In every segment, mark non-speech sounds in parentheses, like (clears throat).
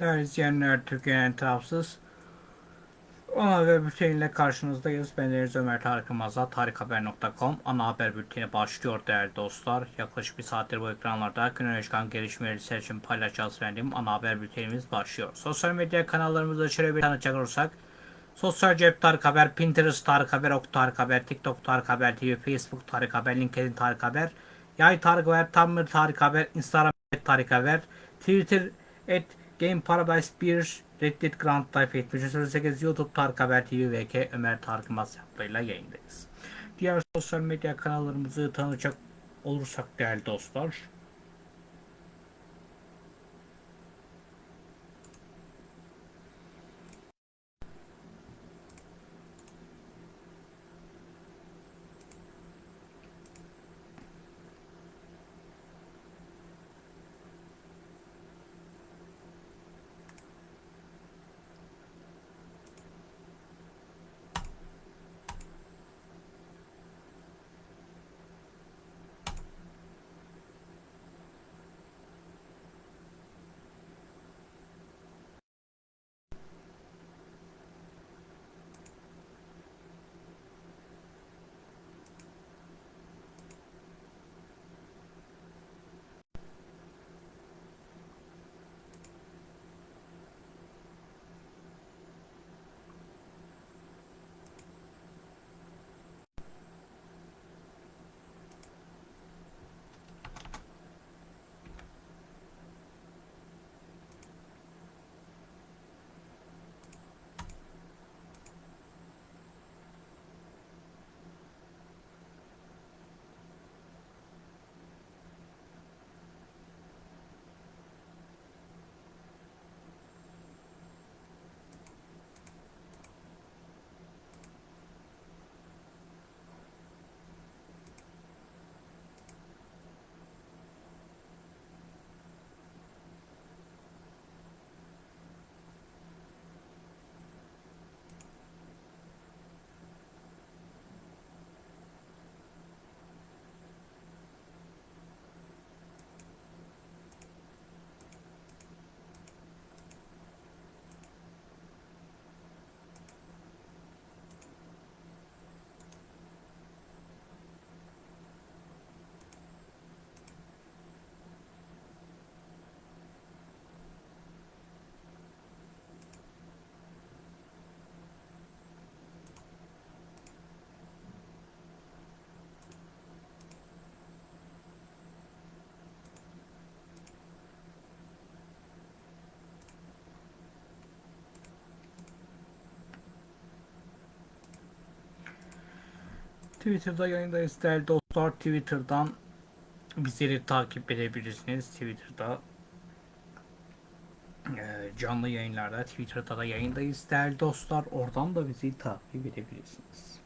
Değerli izleyenler, Türkiye'nin tarafsız ana haber bülteniyle karşınızdayız. Ben Deniz Ömer Tarık Yılmaz'la tarikhaber.com ana haber bülteni başlıyor değerli dostlar. Yaklaşık bir saattir bu ekranlarda güne çıkan gelişmeleri sizler için paylaşacağız verdiğim ana haber bültenimiz başlıyor. Sosyal medya kanallarımızda şöyle bir tanıtacak olursak Sosyal Cep Tarık Haber, Pinterest Tarık Haber, Ok Tarık Haber, TikTok Tarık Haber TV, Facebook Tarık Haber, LinkedIn Tarık Haber, Yay Tarık Haber, Tumblr Tarık Haber, Instagram Tarık Haber, Twitter et Game Paradise 1 Reddit Grand Life 7308 YouTube Tarık Haber TV VK Ömer Tarık Yılmaz hesaplarıyla yayındayız. Diğer sosyal medya kanallarımızı tanıyacak olursak değerli dostlar. Twitter'da yayındayız değerli dostlar. Twitter'dan bizleri takip edebilirsiniz. Twitter'da e, canlı yayınlarda Twitter'da da yayındayız değerli dostlar. Oradan da bizi takip edebilirsiniz.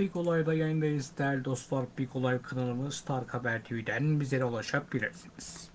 Big Olay'da yayındayız değerli dostlar. Big Olay kanalımız Tarık Haber TV'den bizlere ulaşabilirsiniz.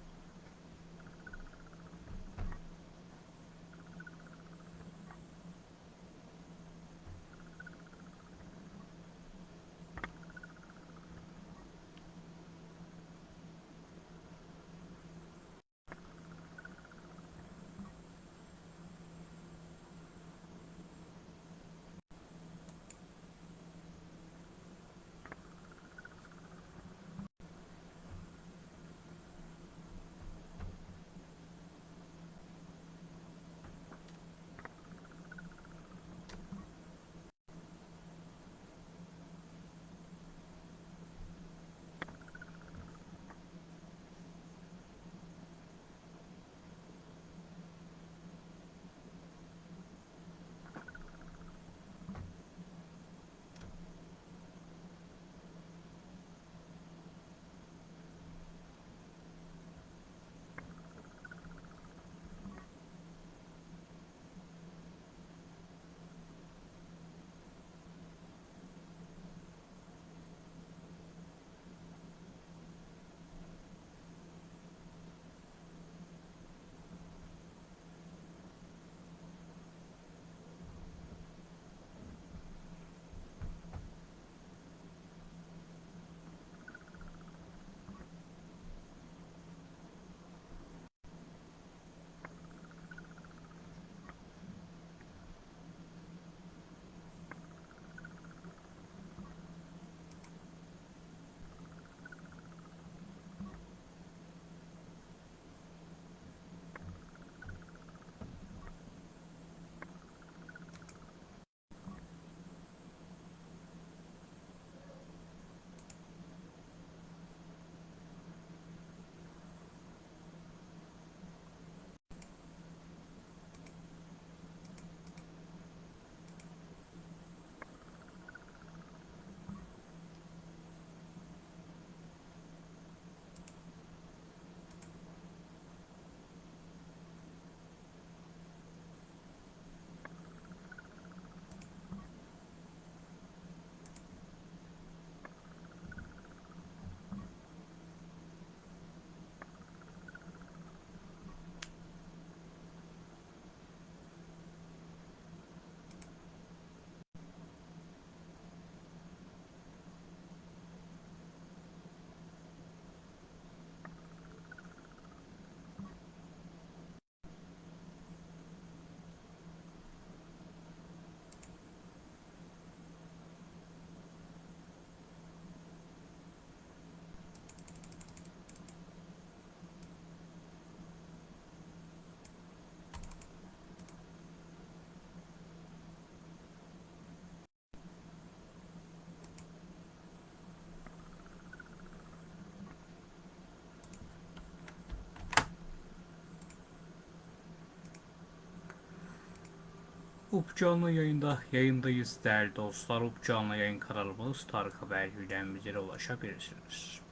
Up canlı yayında yayındayız değerli dostlar. Up canlı yayın kanalımız Tarık Haber bizlere ulaşabilirsiniz.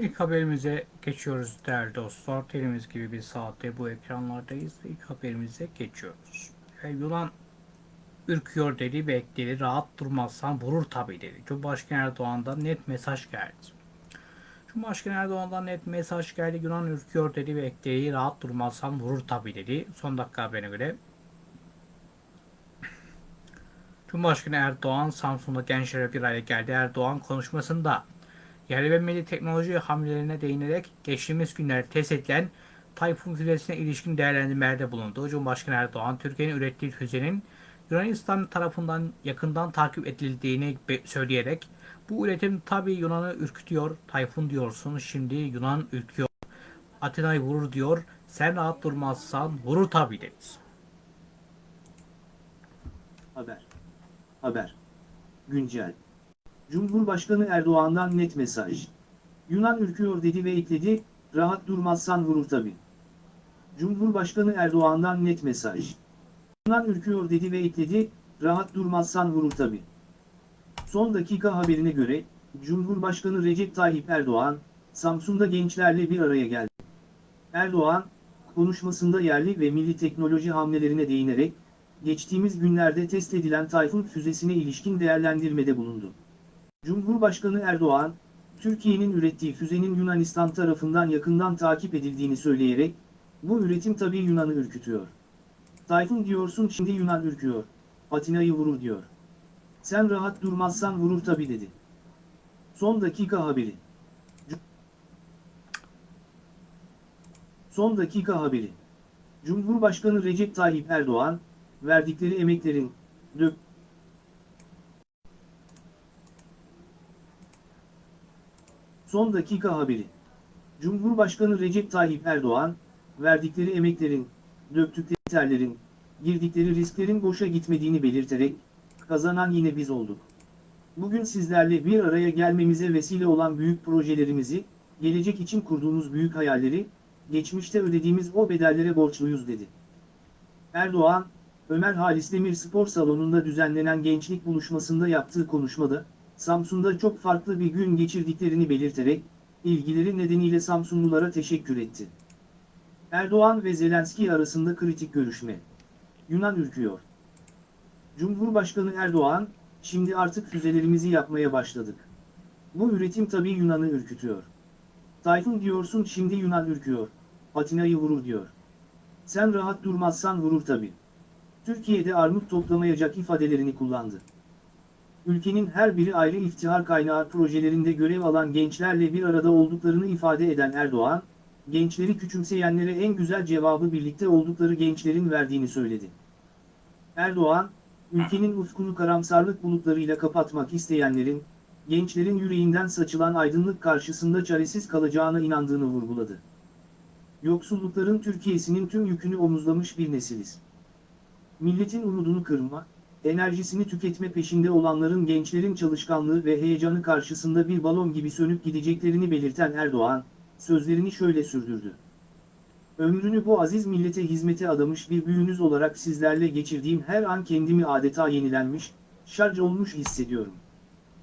İlk haberimize geçiyoruz değerli dostlar. Telimiz gibi bir saatte bu ekranlardayız. İlk haberimize geçiyoruz. E, Yunan ürküyor dedi ve ekledi. Rahat durmazsan vurur tabii dedi. Cumhurbaşkanı Erdoğan'dan net mesaj geldi. Cumhurbaşkanı Erdoğan'dan net mesaj geldi. Yunan ürküyor dedi ve ekledi. Rahat durmazsan vurur tabii dedi. Son dakika haberine göre Cumhurbaşkanı Erdoğan Samsun'da gençlere bir araya geldi. Erdoğan konuşmasında yerli ve milli teknoloji hamlelerine değinerek geçtiğimiz günlerde test edilen Tayfun füzesine ilişkin değerlendirmelerde bulundu. Cumhurbaşkanı Erdoğan, Türkiye'nin ürettiği füzenin Yunanistan tarafından yakından takip edildiğini söyleyerek bu üretim tabii Yunan'ı ürkütüyor. Tayfun diyorsun, şimdi Yunan ürküyor. Atina'yı vurur diyor. Sen rahat durmazsan vurur tabii dedi. Haber. Haber. Güncel. Cumhurbaşkanı Erdoğan'dan net mesaj. Yunan ürküyor dedi ve ekledi, rahat durmazsan vurur tabi. Cumhurbaşkanı Erdoğan'dan net mesaj. Yunan ürküyor dedi ve ekledi, rahat durmazsan vurur tabi. Son dakika haberine göre, Cumhurbaşkanı Recep Tayyip Erdoğan, Samsun'da gençlerle bir araya geldi. Erdoğan, konuşmasında yerli ve milli teknoloji hamlelerine değinerek, geçtiğimiz günlerde test edilen Tayfun füzesine ilişkin değerlendirmede bulundu. Cumhurbaşkanı Erdoğan, Türkiye'nin ürettiği füzenin Yunanistan tarafından yakından takip edildiğini söyleyerek, bu üretim tabii Yunan'ı ürkütüyor. Tayfun diyorsun şimdi Yunan ürküyor, Atina'yı vurur diyor. Sen rahat durmazsan vurur tabii dedi. Son dakika haberi. Son dakika haberi. Cumhurbaşkanı Recep Tayyip Erdoğan, verdikleri emeklerin, dök, Son dakika haberi. Cumhurbaşkanı Recep Tayyip Erdoğan, verdikleri emeklerin, döktükleri terlerin, girdikleri risklerin boşa gitmediğini belirterek, kazanan yine biz olduk. Bugün sizlerle bir araya gelmemize vesile olan büyük projelerimizi, gelecek için kurduğumuz büyük hayalleri, geçmişte ödediğimiz o bedellere borçluyuz dedi. Erdoğan, Ömer Halis Demir Spor Salonu'nda düzenlenen gençlik buluşmasında yaptığı konuşmada, Samsun'da çok farklı bir gün geçirdiklerini belirterek, ilgileri nedeniyle Samsunlulara teşekkür etti. Erdoğan ve Zelenski arasında kritik görüşme. Yunan ürküyor. Cumhurbaşkanı Erdoğan, şimdi artık füzelerimizi yapmaya başladık. Bu üretim tabii Yunan'ı ürkütüyor. Tayfun diyorsun şimdi Yunan ürküyor, Atina'yı vurur diyor. Sen rahat durmazsan vurur tabii. Türkiye'de armut toplamayacak ifadelerini kullandı. Ülkenin her biri ayrı iftihar kaynağı projelerinde görev alan gençlerle bir arada olduklarını ifade eden Erdoğan, gençleri küçümseyenlere en güzel cevabı birlikte oldukları gençlerin verdiğini söyledi. Erdoğan, ülkenin ufkunu karamsarlık bulutlarıyla kapatmak isteyenlerin, gençlerin yüreğinden saçılan aydınlık karşısında çaresiz kalacağına inandığını vurguladı. Yoksullukların Türkiye'sinin tüm yükünü omuzlamış bir nesiliz. Milletin umudunu kırma, enerjisini tüketme peşinde olanların gençlerin çalışkanlığı ve heyecanı karşısında bir balon gibi sönüp gideceklerini belirten Erdoğan, sözlerini şöyle sürdürdü. Ömrünü bu aziz millete hizmete adamış bir büyüğünüz olarak sizlerle geçirdiğim her an kendimi adeta yenilenmiş, şarj olmuş hissediyorum.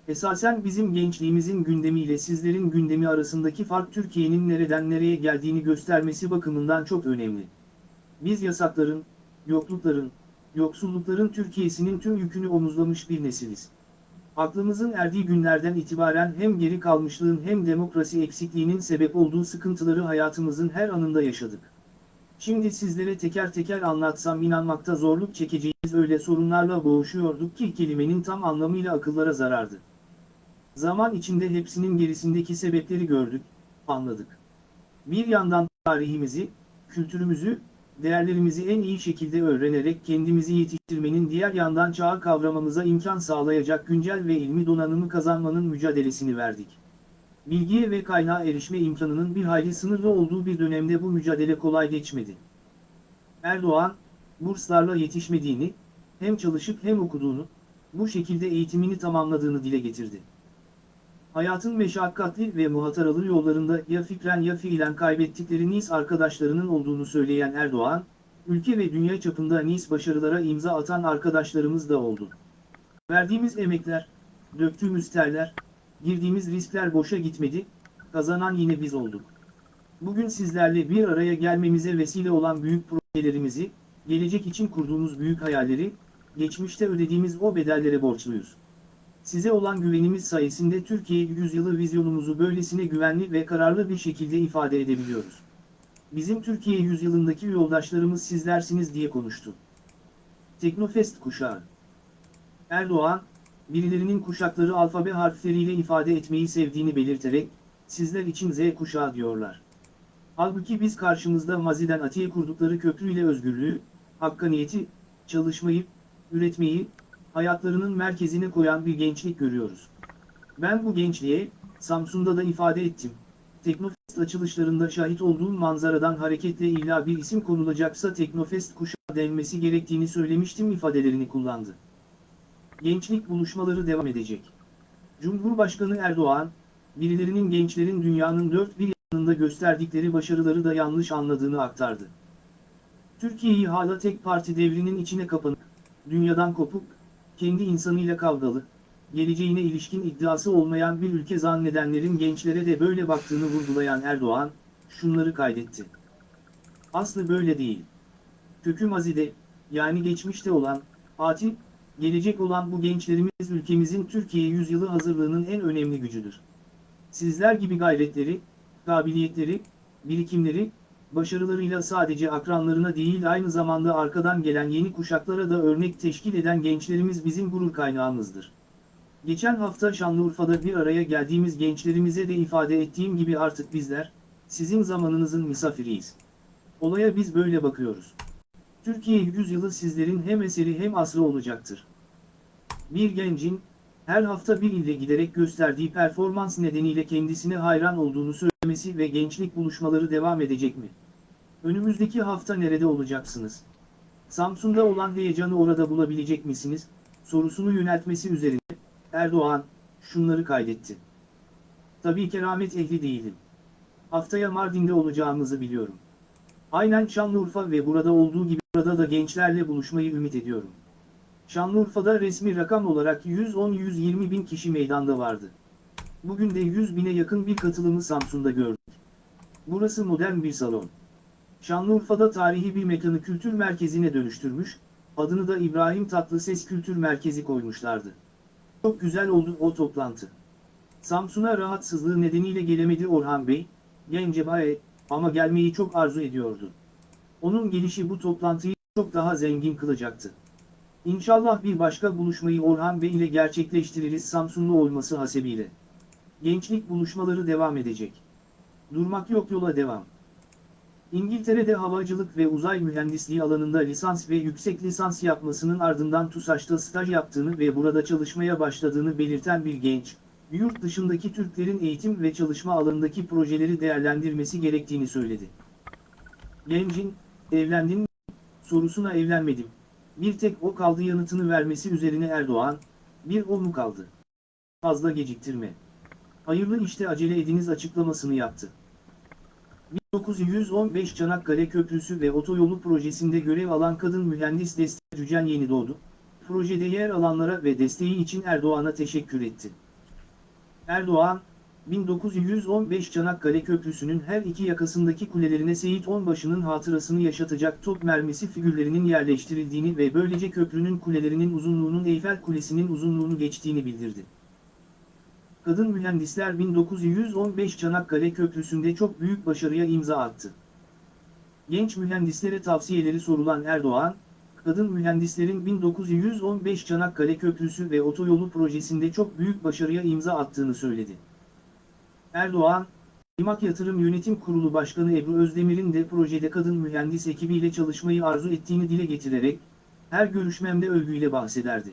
Esasen bizim gençliğimizin gündemiyle sizlerin gündemi arasındaki fark Türkiye'nin nereden nereye geldiğini göstermesi bakımından çok önemli. Biz yasakların, yoklukların, yoksullukların Türkiye'sinin tüm yükünü omuzlamış bir nesiliz. Aklımızın erdiği günlerden itibaren hem geri kalmışlığın hem demokrasi eksikliğinin sebep olduğu sıkıntıları hayatımızın her anında yaşadık. Şimdi sizlere teker teker anlatsam inanmakta zorluk çekeceğimiz öyle sorunlarla boğuşuyorduk ki kelimenin tam anlamıyla akıllara zarardı. Zaman içinde hepsinin gerisindeki sebepleri gördük, anladık. Bir yandan tarihimizi, kültürümüzü, değerlerimizi en iyi şekilde öğrenerek kendimizi yetiştirmenin diğer yandan çağı kavramamıza imkan sağlayacak güncel ve ilmi donanımı kazanmanın mücadelesini verdik. Bilgiye ve kaynağa erişme imkanının bir hayli sınırlı olduğu bir dönemde bu mücadele kolay geçmedi. Erdoğan, burslarla yetişmediğini, hem çalışıp hem okuduğunu, bu şekilde eğitimini tamamladığını dile getirdi. Hayatın meşakkatli ve muhataralı yollarında ya fikren ya fiilen kaybettikleri Nice arkadaşlarının olduğunu söyleyen Erdoğan, ülke ve dünya çapında Nice başarılara imza atan arkadaşlarımız da oldu. Verdiğimiz emekler, döktüğümüz terler, girdiğimiz riskler boşa gitmedi, kazanan yine biz olduk. Bugün sizlerle bir araya gelmemize vesile olan büyük projelerimizi, gelecek için kurduğumuz büyük hayalleri, geçmişte ödediğimiz o bedellere borçluyuz. Size olan güvenimiz sayesinde Türkiye yüzyılı vizyonumuzu böylesine güvenli ve kararlı bir şekilde ifade edebiliyoruz. Bizim Türkiye yüzyılındaki yoldaşlarımız sizlersiniz diye konuştu. Teknofest kuşağı Erdoğan, birilerinin kuşakları alfabe harfleriyle ifade etmeyi sevdiğini belirterek, sizler için Z kuşağı diyorlar. Halbuki biz karşımızda maziden atiye kurdukları köprüyle özgürlüğü, hakkaniyeti, çalışmayı, üretmeyi, hayatlarının merkezine koyan bir gençlik görüyoruz. Ben bu gençliğe, Samsun'da da ifade ettim. Teknofest açılışlarında şahit olduğum manzaradan hareketle illa bir isim konulacaksa Teknofest kuşağı denmesi gerektiğini söylemiştim ifadelerini kullandı. Gençlik buluşmaları devam edecek. Cumhurbaşkanı Erdoğan, birilerinin gençlerin dünyanın dört bir yanında gösterdikleri başarıları da yanlış anladığını aktardı. Türkiye'yi hala tek parti devrinin içine kapanık, dünyadan kopuk, kendi insanıyla kavgalı, geleceğine ilişkin iddiası olmayan bir ülke zannedenlerin gençlere de böyle baktığını vurgulayan Erdoğan, şunları kaydetti. Aslı böyle değil. Kökü mazide, yani geçmişte olan, ati, gelecek olan bu gençlerimiz ülkemizin Türkiye yüzyılı hazırlığının en önemli gücüdür. Sizler gibi gayretleri, kabiliyetleri, birikimleri, başarılarıyla sadece akranlarına değil aynı zamanda arkadan gelen yeni kuşaklara da örnek teşkil eden gençlerimiz bizim gurur kaynağımızdır. Geçen hafta Şanlıurfa'da bir araya geldiğimiz gençlerimize de ifade ettiğim gibi artık bizler, sizin zamanınızın misafiriyiz. Olaya biz böyle bakıyoruz. Türkiye yüzyılı sizlerin hem eseri hem asrı olacaktır. Bir gencin, her hafta bir ilde giderek gösterdiği performans nedeniyle kendisine hayran olduğunu söylemesi ve gençlik buluşmaları devam edecek mi? Önümüzdeki hafta nerede olacaksınız? Samsun'da olan heyecanı orada bulabilecek misiniz? Sorusunu yöneltmesi üzerine, Erdoğan, şunları kaydetti. Tabii keramet ehli değilim. Haftaya Mardin'de olacağımızı biliyorum. Aynen Şanlıurfa ve burada olduğu gibi burada da gençlerle buluşmayı ümit ediyorum. Şanlıurfa'da resmi rakam olarak 110-120 bin kişi meydanda vardı. Bugün de 100 bine yakın bir katılımı Samsun'da gördük. Burası modern bir salon. Şanlıurfa'da tarihi bir mekanı kültür merkezine dönüştürmüş, adını da İbrahim Tatlıses Kültür Merkezi koymuşlardı. Çok güzel oldu o toplantı. Samsun'a rahatsızlığı nedeniyle gelemedi Orhan Bey, Gencebay'e ama gelmeyi çok arzu ediyordu. Onun gelişi bu toplantıyı çok daha zengin kılacaktı. İnşallah bir başka buluşmayı Orhan Bey ile gerçekleştiririz Samsunlu olması hasebiyle. Gençlik buluşmaları devam edecek. Durmak yok yola devam. İngiltere'de havacılık ve uzay mühendisliği alanında lisans ve yüksek lisans yapmasının ardından TUSAŞ'ta staj yaptığını ve burada çalışmaya başladığını belirten bir genç, yurt dışındaki Türklerin eğitim ve çalışma alanındaki projeleri değerlendirmesi gerektiğini söyledi. Gencin, evlendin mi? sorusuna evlenmedim. Bir tek o kaldı yanıtını vermesi üzerine Erdoğan, bir o mu kaldı? Fazla geciktirme. Hayırlı işte acele ediniz açıklamasını yaptı. 1915 Çanakkale Köprüsü ve Otoyolu projesinde görev alan kadın mühendis Deste Cücen yeni doğdu. Projede yer alanlara ve desteği için Erdoğan'a teşekkür etti. Erdoğan, 1915 Çanakkale Köprüsü'nün her iki yakasındaki kulelerine Seyit Onbaşı'nın hatırasını yaşatacak top mermisi figürlerinin yerleştirildiğini ve böylece köprünün kulelerinin uzunluğunun Eyfel Kulesi'nin uzunluğunu geçtiğini bildirdi. Kadın mühendisler 1915 Çanakkale Köprüsü'nde çok büyük başarıya imza attı. Genç mühendislere tavsiyeleri sorulan Erdoğan, kadın mühendislerin 1915 Çanakkale Köprüsü ve otoyolu projesinde çok büyük başarıya imza attığını söyledi. Erdoğan, İMAK Yatırım Yönetim Kurulu Başkanı Ebru Özdemir'in de projede kadın mühendis ekibiyle çalışmayı arzu ettiğini dile getirerek, her görüşmemde övgüyle bahsederdi.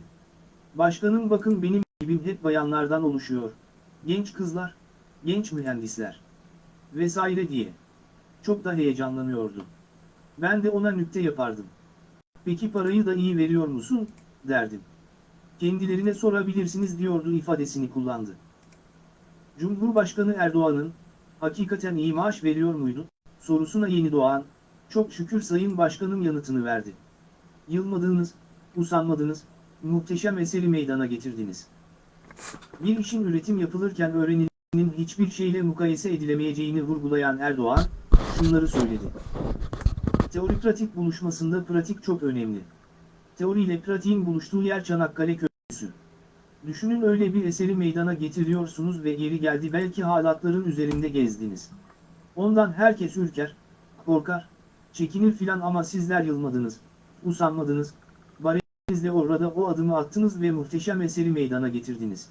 Başkanım bakın benim ekibim hep bayanlardan oluşuyor. Genç kızlar, genç mühendisler vesaire diye. Çok da heyecanlanıyordu. Ben de ona nükte yapardım. Peki parayı da iyi veriyor musun, derdim. Kendilerine sorabilirsiniz diyordu ifadesini kullandı. Cumhurbaşkanı Erdoğan'ın, hakikaten iyi maaş veriyor muydu, sorusuna yeni doğan, çok şükür Sayın Başkanım yanıtını verdi. Yılmadınız, usanmadınız, muhteşem eseri meydana getirdiniz. Bir işin üretim yapılırken öğrenilir hiçbir şeyle mukayese edilemeyeceğini vurgulayan Erdoğan, şunları söyledi. Teori pratik buluşmasında pratik çok önemli. Teori ile pratiğin buluştuğu yer Çanakkale Köprüsü. Düşünün öyle bir eseri meydana getiriyorsunuz ve yeri geldi belki halatların üzerinde gezdiniz. Ondan herkes ürker, korkar, çekinir filan ama sizler yılmadınız, usanmadınız, barenizle orada o adımı attınız ve muhteşem eseri meydana getirdiniz.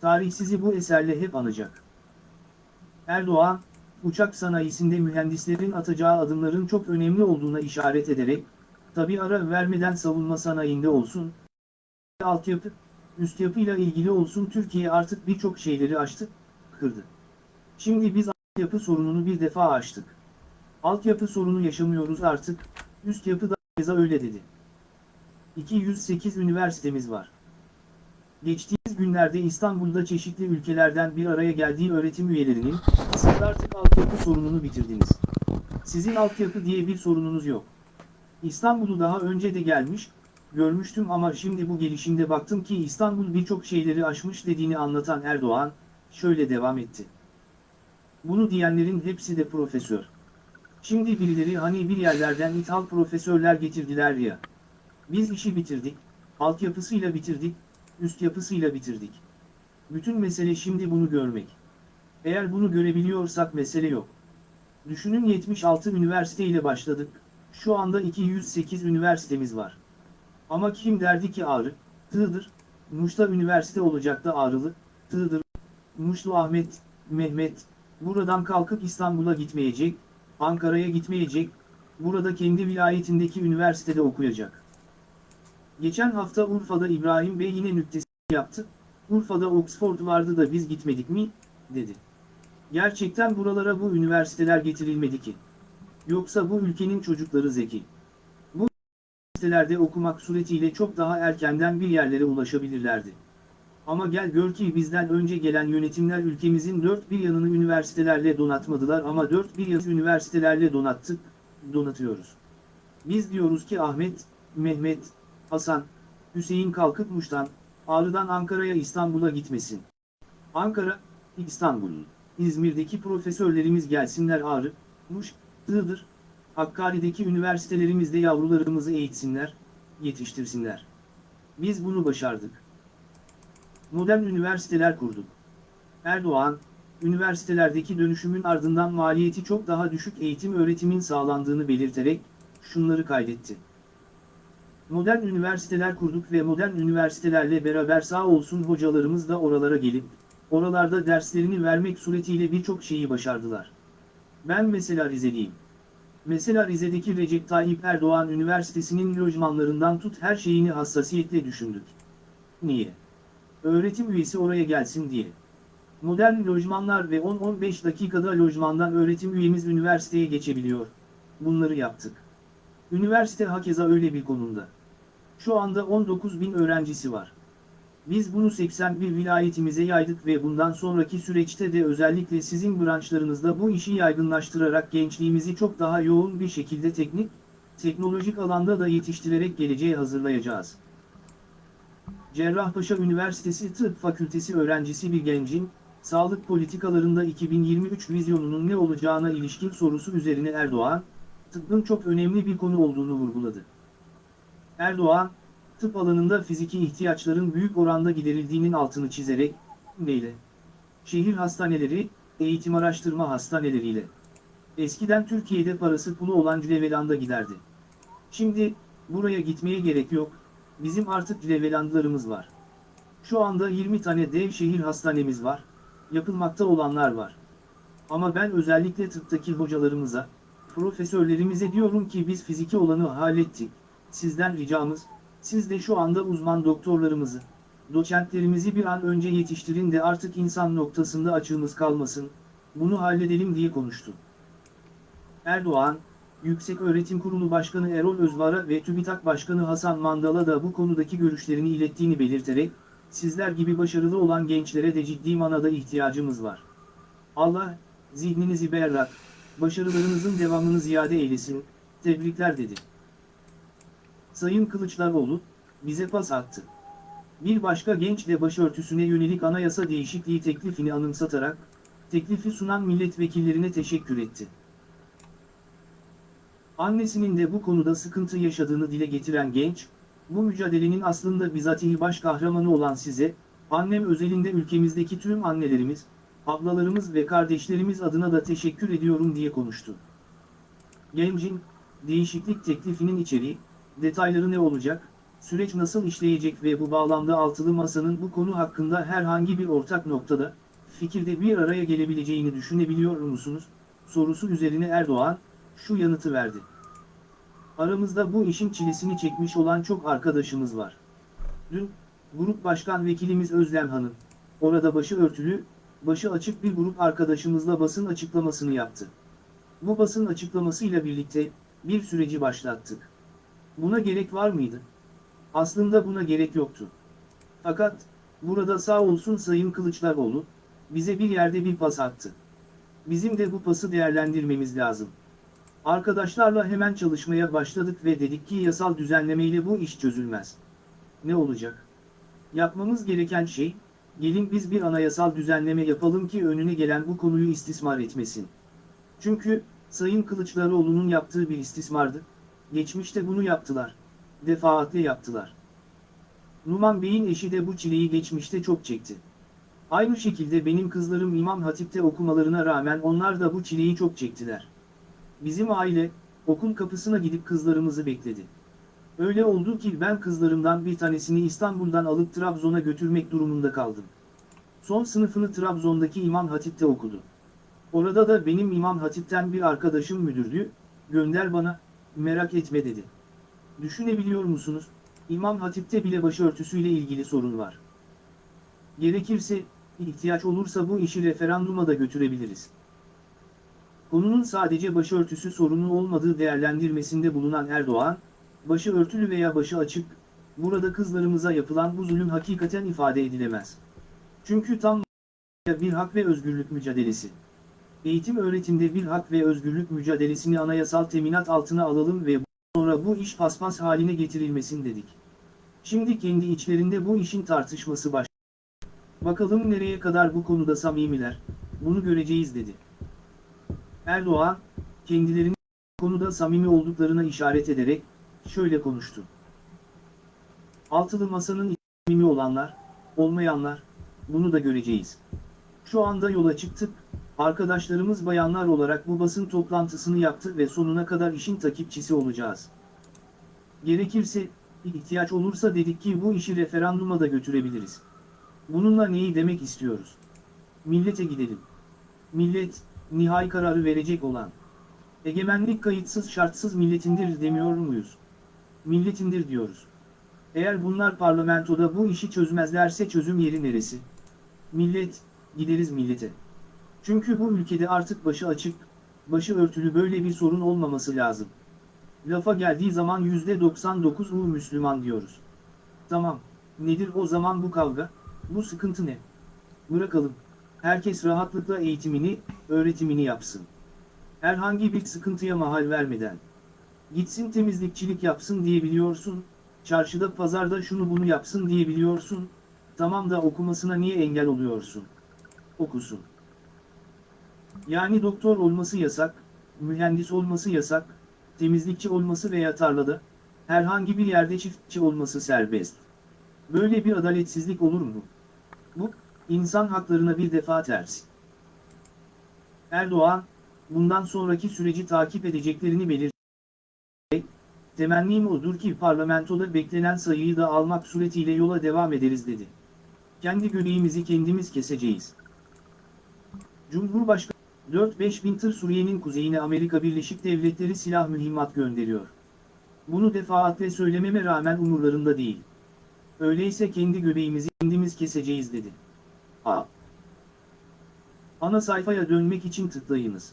Tarih sizi bu eserle hep anacak. Erdoğan, uçak sanayisinde mühendislerin atacağı adımların çok önemli olduğuna işaret ederek, tabi ara vermeden savunma sanayinde olsun, altyapı, üst yapıyla ilgili olsun Türkiye artık birçok şeyleri aştı, kırdı. Şimdi biz altyapı sorununu bir defa aştık. Altyapı sorunu yaşamıyoruz artık, üst yapı da keza öyle dedi. 208 üniversitemiz var. Geçtiğimiz günlerde İstanbul'da çeşitli ülkelerden bir araya geldiği öğretim üyelerinin, siz artık altyapı sorununu bitirdiniz. Sizin altyapı diye bir sorununuz yok. İstanbul'u daha önce de gelmiş, görmüştüm ama şimdi bu gelişimde baktım ki İstanbul birçok şeyleri aşmış dediğini anlatan Erdoğan, şöyle devam etti. Bunu diyenlerin hepsi de profesör. Şimdi birileri hani bir yerlerden ithal profesörler getirdiler ya. Biz işi bitirdik, altyapısıyla bitirdik, üst yapısıyla bitirdik. Bütün mesele şimdi bunu görmek. Eğer bunu görebiliyorsak mesele yok. Düşünün 76 üniversite ile başladık, şu anda 208 üniversitemiz var. Ama kim derdi ki Ağrı, Tığdır, Muş'ta üniversite olacak da Ağrılı, Tığdır, Muşlu Ahmet, Mehmet, buradan kalkıp İstanbul'a gitmeyecek, Ankara'ya gitmeyecek, burada kendi vilayetindeki üniversitede okuyacak. Geçen hafta Urfa'da İbrahim Bey yine nüktesi yaptı, Urfa'da Oxford vardı da biz gitmedik mi, dedi. Gerçekten buralara bu üniversiteler getirilmedi ki. Yoksa bu ülkenin çocukları zeki. Bu üniversitelerde okumak suretiyle çok daha erkenden bir yerlere ulaşabilirlerdi. Ama gel gör ki bizden önce gelen yönetimler ülkemizin dört bir yanını üniversitelerle donatmadılar ama dört bir yanı üniversitelerle donattık, donatıyoruz. Biz diyoruz ki Ahmet, Mehmet, Hasan, Hüseyin kalkıp Muş'tan, Ağrı'dan Ankara'ya İstanbul'a gitmesin. Ankara, İstanbul, İzmir'deki profesörlerimiz gelsinler Ağrı, Muş, Iğdır, Hakkari'deki üniversitelerimizde yavrularımızı eğitsinler, yetiştirsinler. Biz bunu başardık. Modern üniversiteler kurduk. Erdoğan, üniversitelerdeki dönüşümün ardından maliyeti çok daha düşük eğitim öğretimin sağlandığını belirterek, şunları kaydetti. Modern üniversiteler kurduk ve modern üniversitelerle beraber sağ olsun hocalarımız da oralara gelip, oralarda derslerini vermek suretiyle birçok şeyi başardılar. Ben mesela Rizeliyim. Mesela Rize'deki Recep Tayyip Erdoğan Üniversitesi'nin lojmanlarından tut her şeyini hassasiyetle düşündük. Niye? Öğretim üyesi oraya gelsin diye. Modern lojmanlar ve 10-15 dakikada lojmandan öğretim üyemiz üniversiteye geçebiliyor. Bunları yaptık. Üniversite hakeza öyle bir konumda. Şu anda 19 bin öğrencisi var. Biz bunu 81 vilayetimize yaydık ve bundan sonraki süreçte de özellikle sizin branşlarınızda bu işi yaygınlaştırarak gençliğimizi çok daha yoğun bir şekilde teknik, teknolojik alanda da yetiştirerek geleceğe hazırlayacağız. Cerrahpaşa Üniversitesi Tıp Fakültesi öğrencisi bir gencin, sağlık politikalarında 2023 vizyonunun ne olacağına ilişkin sorusu üzerine Erdoğan, tıbbın çok önemli bir konu olduğunu vurguladı. Erdoğan, tıp alanında fiziki ihtiyaçların büyük oranda giderildiğinin altını çizerek, neyle? Şehir hastaneleri, eğitim araştırma hastaneleriyle. Eskiden Türkiye'de parası pulu olan Cüleveland'a giderdi. Şimdi, buraya gitmeye gerek yok, bizim artık Cülevelandlarımız var. Şu anda 20 tane dev şehir hastanemiz var, yapılmakta olanlar var. Ama ben özellikle tıptaki hocalarımıza, profesörlerimize diyorum ki biz fiziki olanı hallettik, sizden ricamız, siz de şu anda uzman doktorlarımızı, doçentlerimizi bir an önce yetiştirin de artık insan noktasında açığımız kalmasın, bunu halledelim diye konuştu. Erdoğan, Yüksek Öğretim Kurulu Başkanı Erol Özvar'a ve TÜBİTAK Başkanı Hasan Mandal'a da bu konudaki görüşlerini ilettiğini belirterek, sizler gibi başarılı olan gençlere de ciddi manada ihtiyacımız var. Allah, zihninizi berrak, başarılarınızın devamını ziyade eylesin, tebrikler dedi. Sayın Kılıçdaroğlu, bize pas attı. Bir başka genç de başörtüsüne yönelik anayasa değişikliği teklifini anımsatarak, teklifi sunan milletvekillerine teşekkür etti. Annesinin de bu konuda sıkıntı yaşadığını dile getiren genç, bu mücadelenin aslında bizatihi baş kahramanı olan size, annem özelinde ülkemizdeki tüm annelerimiz, ablalarımız ve kardeşlerimiz adına da teşekkür ediyorum diye konuştu. Gencin, değişiklik teklifinin içeriği, detayları ne olacak, süreç nasıl işleyecek ve bu bağlamda altılı masanın bu konu hakkında herhangi bir ortak noktada, fikirde bir araya gelebileceğini düşünebiliyor musunuz, sorusu üzerine Erdoğan, şu yanıtı verdi. Aramızda bu işin çilesini çekmiş olan çok arkadaşımız var. Dün, Grup Başkan Vekilimiz Özlem Hanım, orada başı örtülü, başı açık bir grup arkadaşımızla basın açıklamasını yaptı. Bu basın açıklamasıyla birlikte, bir süreci başlattık. Buna gerek var mıydı? Aslında buna gerek yoktu. Fakat, burada sağ olsun Sayın Kılıçdaroğlu, bize bir yerde bir pas attı. Bizim de bu pası değerlendirmemiz lazım. Arkadaşlarla hemen çalışmaya başladık ve dedik ki yasal düzenlemeyle bu iş çözülmez. Ne olacak? Yapmamız gereken şey, gelin biz bir anayasal düzenleme yapalım ki önüne gelen bu konuyu istismar etmesin. Çünkü, Sayın Kılıçdaroğlu'nun yaptığı bir istismardı. Geçmişte bunu yaptılar. Defaatle yaptılar. Numan Bey'in eşi de bu çileyi geçmişte çok çekti. Aynı şekilde benim kızlarım İmam Hatip'te okumalarına rağmen onlar da bu çileyi çok çektiler. Bizim aile, okul kapısına gidip kızlarımızı bekledi. Öyle oldu ki ben kızlarımdan bir tanesini İstanbul'dan alıp Trabzon'a götürmek durumunda kaldım. Son sınıfını Trabzon'daki İmam Hatip'te okudu. Orada da benim İmam Hatip'ten bir arkadaşım müdürdü, gönder bana, merak etme dedi. Düşünebiliyor musunuz, İmam Hatip'te bile başörtüsüyle ilgili sorun var. Gerekirse, ihtiyaç olursa bu işi referanduma da götürebiliriz. Konunun sadece başörtüsü sorunu olmadığı değerlendirmesinde bulunan Erdoğan, başı örtülü veya başı açık, burada kızlarımıza yapılan bu zulüm hakikaten ifade edilemez. Çünkü tam bir hak ve özgürlük mücadelesi. Eğitim öğretimde bir hak ve özgürlük mücadelesini anayasal teminat altına alalım ve sonra bu iş paspas haline getirilmesin dedik. Şimdi kendi içlerinde bu işin tartışması başladı. Bakalım nereye kadar bu konuda samimiler, bunu göreceğiz dedi. Erdoğan, kendilerinin konuda samimi olduklarına işaret ederek, şöyle konuştu. Altılı masanın samimi olanlar, olmayanlar, bunu da göreceğiz. Şu anda yola çıktık, arkadaşlarımız bayanlar olarak bu basın toplantısını yaptı ve sonuna kadar işin takipçisi olacağız. Gerekirse, ihtiyaç olursa dedik ki bu işi referanduma da götürebiliriz. Bununla neyi demek istiyoruz? Millete gidelim. Millet, nihai kararı verecek olan. Egemenlik kayıtsız şartsız milletindir demiyor muyuz? Milletindir diyoruz. Eğer bunlar parlamentoda bu işi çözmezlerse çözüm yeri neresi? Millet, gideriz millete. Çünkü bu ülkede artık başı açık, başı örtülü böyle bir sorun olmaması lazım. Lafa geldiği zaman %99 U Müslüman diyoruz. Tamam, nedir o zaman bu kavga, bu sıkıntı ne? Bırakalım. Herkes rahatlıkla eğitimini, öğretimini yapsın. Herhangi bir sıkıntıya mahal vermeden. Gitsin temizlikçilik yapsın diyebiliyorsun, çarşıda pazarda şunu bunu yapsın diyebiliyorsun, tamam da okumasına niye engel oluyorsun? Okusun. Yani doktor olması yasak, mühendis olması yasak, temizlikçi olması veya tarlada, herhangi bir yerde çiftçi olması serbest. Böyle bir adaletsizlik olur mu? Bu, insan haklarına bir defa ters. Erdoğan, bundan sonraki süreci takip edeceklerini belirtti. Temennim odur ki parlamentoda beklenen sayıyı da almak suretiyle yola devam ederiz dedi. Kendi göbeğimizi kendimiz keseceğiz. Cumhurbaşkanı 4-5 bin tır Suriye'nin kuzeyine Amerika Birleşik Devletleri silah mühimmat gönderiyor. Bunu defaatle söylememe rağmen umurlarında değil. Öyleyse kendi göbeğimizi kendimiz keseceğiz dedi. A. Ana sayfaya dönmek için tıklayınız.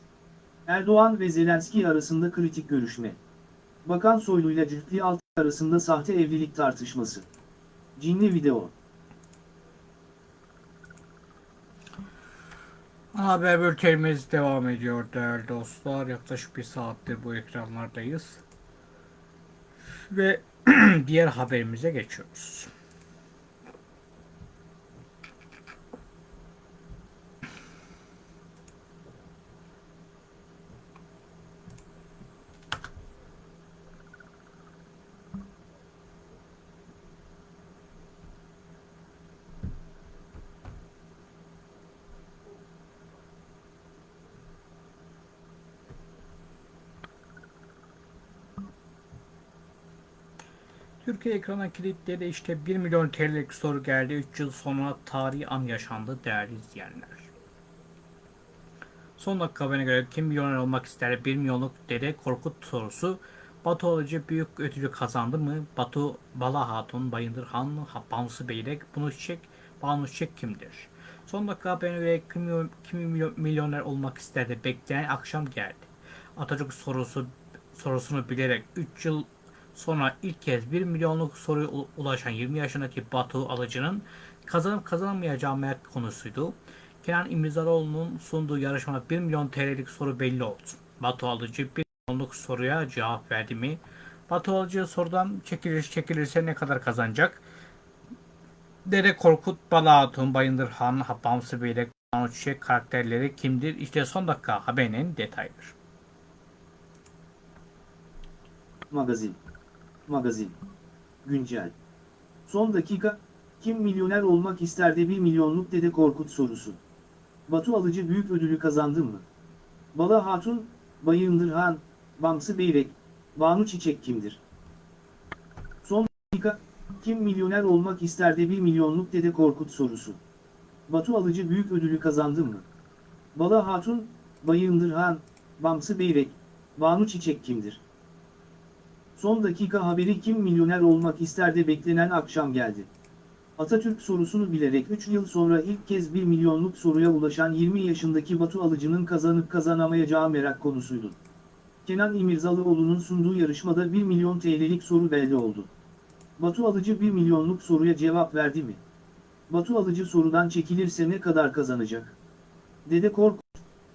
Erdoğan ve Zelenski arasında kritik görüşme. Bakan Soylu'yla Cühtli Altı arasında sahte evlilik tartışması. Cinli video. Haber bültenimiz devam ediyor değerli dostlar. Yaklaşık bir saattir bu ekranlardayız. Ve (clears throat) diğer haberimize geçiyoruz. Türkiye ekrana kilitledi işte 1 milyon TL'lik soru geldi. 3 yıl sonra tarihi an yaşandı değerli izleyenler. Son dakika haberine göre kim milyoner olmak ister 1 milyonluk dede Korkut sorusu Batu Alıcı büyük ödülü kazandı mı? Batu Bala Hatun, Bayındır Han, Bamsı Beyrek, Bunu Çiçek, Banu Çiçek kimdir? Son dakika haberine göre kim, kim milyon- milyoner olmak isterdi? Bekleyen akşam geldi. Atatürk sorusu sorusunu bilerek 3 yıl sonra ilk kez 1 milyonluk soruya ulaşan 20 yaşındaki Batu Alıcı'nın kazanıp kazanamayacağı merak konusuydu. Kenan İmirzalıoğlu'nun sunduğu yarışmada 1 milyon TL'lik soru belli oldu. Batu Alıcı 1 milyonluk soruya cevap verdi mi? Batu Alıcı sorudan çekilir çekilirse ne kadar kazanacak? Dede Korkut, Bala Hatun, Bayındır Han, Bamsı Beylek, Banu Çiçek karakterleri kimdir? İşte son dakika haberinin detayları. Magazin. Magazin. Güncel. Son dakika, kim milyoner olmak ister de 1 milyonluk Dede Korkut sorusu. Batu Alıcı büyük ödülü kazandı mı? Bala Hatun, Bayındır Han, Bamsı Beyrek, Banu Çiçek kimdir? Son dakika, kim milyoner olmak ister de 1 milyonluk Dede Korkut sorusu. Batu Alıcı büyük ödülü kazandı mı? Bala Hatun, Bayındır Han, Bamsı Beyrek, Banu Çiçek kimdir? Son dakika haberi kim milyoner olmak ister de beklenen akşam geldi. Atatürk sorusunu bilerek 3 yıl sonra ilk kez 1 milyonluk soruya ulaşan 20 yaşındaki Batu Alıcı'nın kazanıp kazanamayacağı merak konusuydu. Kenan İmirzalıoğlu'nun sunduğu yarışmada 1 milyon TL'lik soru belli oldu. Batu Alıcı 1 milyonluk soruya cevap verdi mi? Batu Alıcı sorudan çekilirse ne kadar kazanacak? Dede Korkut,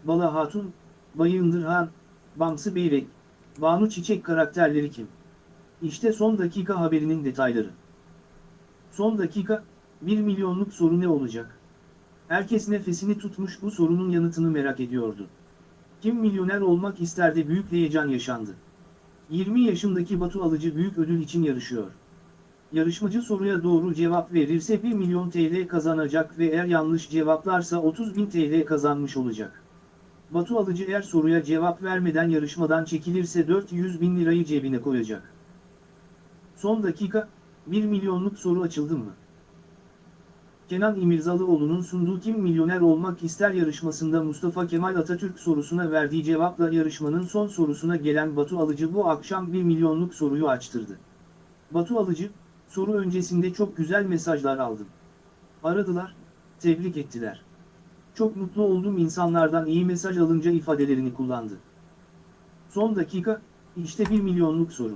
Bala Hatun, Bayındır Han, Bamsı Beyrek, Banu Çiçek karakterleri kim? İşte son dakika haberinin detayları. Son dakika, 1 milyonluk soru ne olacak? Herkes nefesini tutmuş bu sorunun yanıtını merak ediyordu. Kim milyoner olmak ister de büyük heyecan yaşandı. 20 yaşındaki Batu Alıcı büyük ödül için yarışıyor. Yarışmacı soruya doğru cevap verirse 1 milyon TL kazanacak ve eğer yanlış cevaplarsa 30 bin TL kazanmış olacak. Batu Alıcı eğer soruya cevap vermeden yarışmadan çekilirse 400 bin lirayı cebine koyacak. Son dakika, 1 milyonluk soru açıldı mı? Kenan İmirzalıoğlu'nun sunduğu Kim Milyoner Olmak İster yarışmasında Mustafa Kemal Atatürk sorusuna verdiği cevapla yarışmanın son sorusuna gelen Batu Alıcı bu akşam 1 milyonluk soruyu açtırdı. Batu Alıcı, soru öncesinde çok güzel mesajlar aldım. Aradılar, tebrik ettiler. Çok mutlu oldum insanlardan iyi mesaj alınca ifadelerini kullandı. Son dakika, işte 1 milyonluk soru.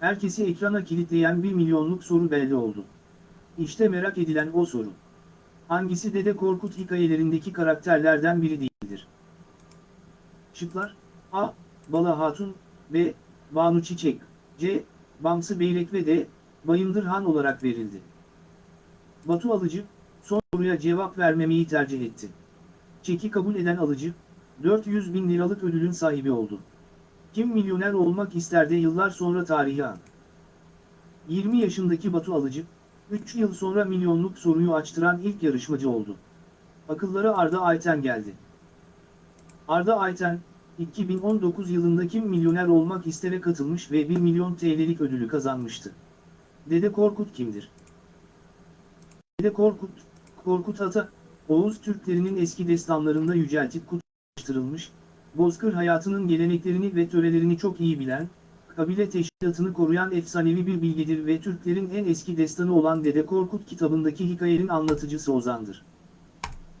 Herkesi ekrana kilitleyen 1 milyonluk soru belli oldu. İşte merak edilen o soru. Hangisi Dede Korkut hikayelerindeki karakterlerden biri değildir? Şıklar A. Bala Hatun B. Banu Çiçek C. Bamsı Beyrek ve D. Bayındır Han olarak verildi. Batu Alıcı, son soruya cevap vermemeyi tercih etti. Çeki kabul eden alıcı, 400 bin liralık ödülün sahibi oldu. Kim milyoner olmak ister de yıllar sonra tarihi an. 20 yaşındaki Batu Alıcı, 3 yıl sonra milyonluk soruyu açtıran ilk yarışmacı oldu. Akıllara Arda Ayten geldi. Arda Ayten, 2019 yılında Kim Milyoner Olmak istere katılmış ve 1 milyon TL'lik ödülü kazanmıştı. Dede Korkut kimdir? Dede Korkut, Korkut Ata, Oğuz Türklerinin eski destanlarında yüceltip kutlaştırılmış, Bozkır hayatının geleneklerini ve törelerini çok iyi bilen, kabile teşkilatını koruyan efsanevi bir bilgedir ve Türklerin en eski destanı olan Dede Korkut kitabındaki hikayenin anlatıcısı Ozan'dır.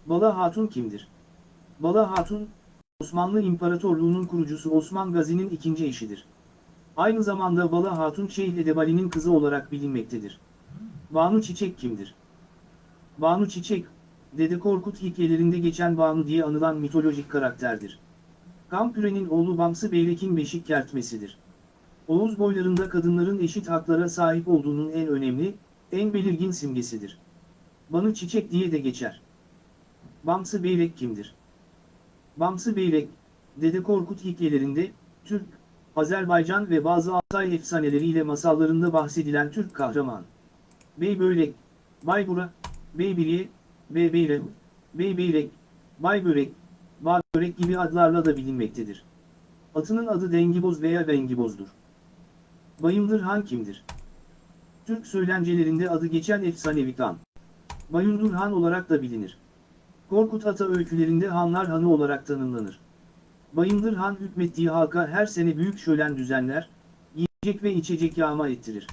Bala Hatun kimdir? Bala Hatun, Osmanlı İmparatorluğu'nun kurucusu Osman Gazi'nin ikinci eşidir. Aynı zamanda Bala Hatun Şeyh Edebali'nin kızı olarak bilinmektedir. Banu Çiçek kimdir? Banu Çiçek, Dede Korkut hikayelerinde geçen Banu diye anılan mitolojik karakterdir. Kampüre'nin oğlu Bamsı Beyrek'in beşik kertmesidir. Oğuz boylarında kadınların eşit haklara sahip olduğunun en önemli, en belirgin simgesidir. Banı Çiçek diye de geçer. Bamsı Beyrek kimdir? Bamsı Beyrek, Dede Korkut hikayelerinde, Türk, Azerbaycan ve bazı Altay efsaneleriyle masallarında bahsedilen Türk kahraman. Beybörek, Baybura, Beybiriye, Beybeyre, Beybeyrek, Baybörek, Bağbörek gibi adlarla da bilinmektedir. Atının adı Dengiboz veya Bengiboz'dur. Bayındır Han kimdir? Türk söylencelerinde adı geçen efsanevi kan. Bayındır Han olarak da bilinir. Korkut Ata öykülerinde Hanlar Hanı olarak tanımlanır. Bayındır Han hükmettiği halka her sene büyük şölen düzenler, yiyecek ve içecek yağma ettirir.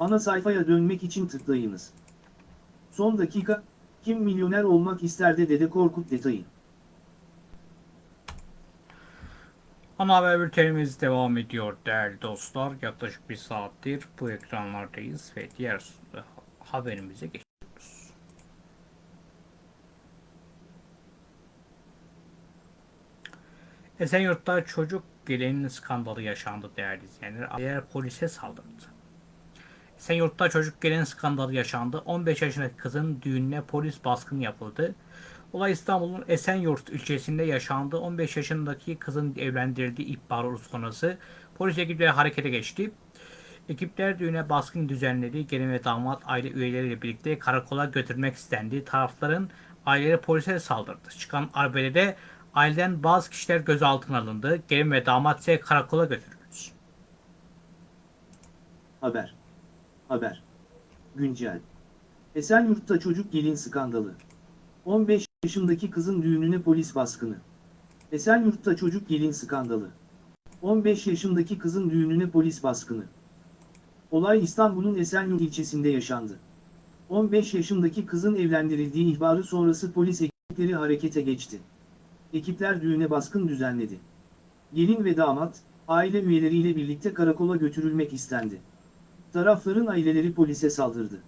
Ana sayfaya dönmek için tıklayınız. Son dakika, kim milyoner olmak ister de Dede Korkut detayı. Ana haber bültenimiz devam ediyor değerli dostlar. Yaklaşık bir saattir bu ekranlardayız ve diğer haberimize geçiyoruz. Esenyurt'ta çocuk gelinin skandalı yaşandı değerli izleyenler. Aileler polise saldırdı. Esenyurt'ta çocuk gelin skandalı yaşandı. 15 yaşındaki kızın düğününe polis baskını yapıldı. Olay İstanbul'un Esenyurt ilçesinde yaşandı. 15 yaşındaki kızın evlendirildiği ihbarı sonrası polis ekipleri harekete geçti. Ekipler düğüne baskın düzenledi. Gelin ve damat aile üyeleriyle birlikte karakola götürmek istendi. Tarafların aileleri polise saldırdı. Çıkan arbedede aileden bazı kişiler gözaltına alındı. Gelin ve damat ise karakola götürüldü. Haber. Haber. Güncel. Esenyurt'ta çocuk gelin skandalı. 15 yaşındaki kızın düğününe polis baskını. Esenyurt'ta çocuk gelin skandalı. 15 yaşındaki kızın düğününe polis baskını. Olay İstanbul'un Esenyurt ilçesinde yaşandı. 15 yaşındaki kızın evlendirildiği ihbarı sonrası polis ekipleri harekete geçti. Ekipler düğüne baskın düzenledi. Gelin ve damat, aile üyeleriyle birlikte karakola götürülmek istendi. Tarafların aileleri polise saldırdı.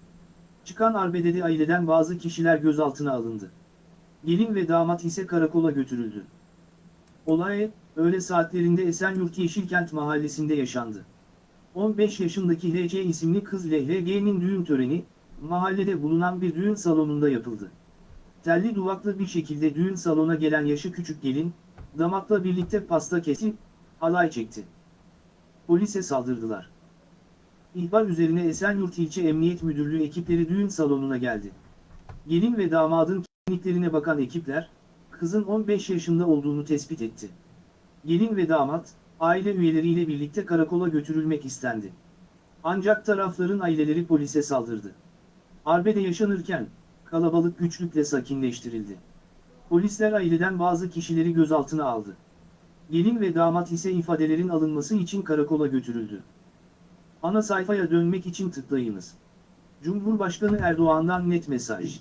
Çıkan arbedede aileden bazı kişiler gözaltına alındı. Gelin ve damat ise karakola götürüldü. Olay, öğle saatlerinde Esenyurt Yeşilkent mahallesinde yaşandı. 15 yaşındaki HC isimli kız ile HG'nin düğün töreni, mahallede bulunan bir düğün salonunda yapıldı. Telli duvaklı bir şekilde düğün salona gelen yaşı küçük gelin, damatla birlikte pasta kesip, halay çekti. Polise saldırdılar. İhbar üzerine Esenyurt İlçe Emniyet Müdürlüğü ekipleri düğün salonuna geldi. Gelin ve damadın kimliklerine bakan ekipler, kızın 15 yaşında olduğunu tespit etti. Gelin ve damat, aile üyeleriyle birlikte karakola götürülmek istendi. Ancak tarafların aileleri polise saldırdı. Arbede yaşanırken, kalabalık güçlükle sakinleştirildi. Polisler aileden bazı kişileri gözaltına aldı. Gelin ve damat ise ifadelerin alınması için karakola götürüldü. Ana sayfaya dönmek için tıklayınız. Cumhurbaşkanı Erdoğan'dan net mesaj.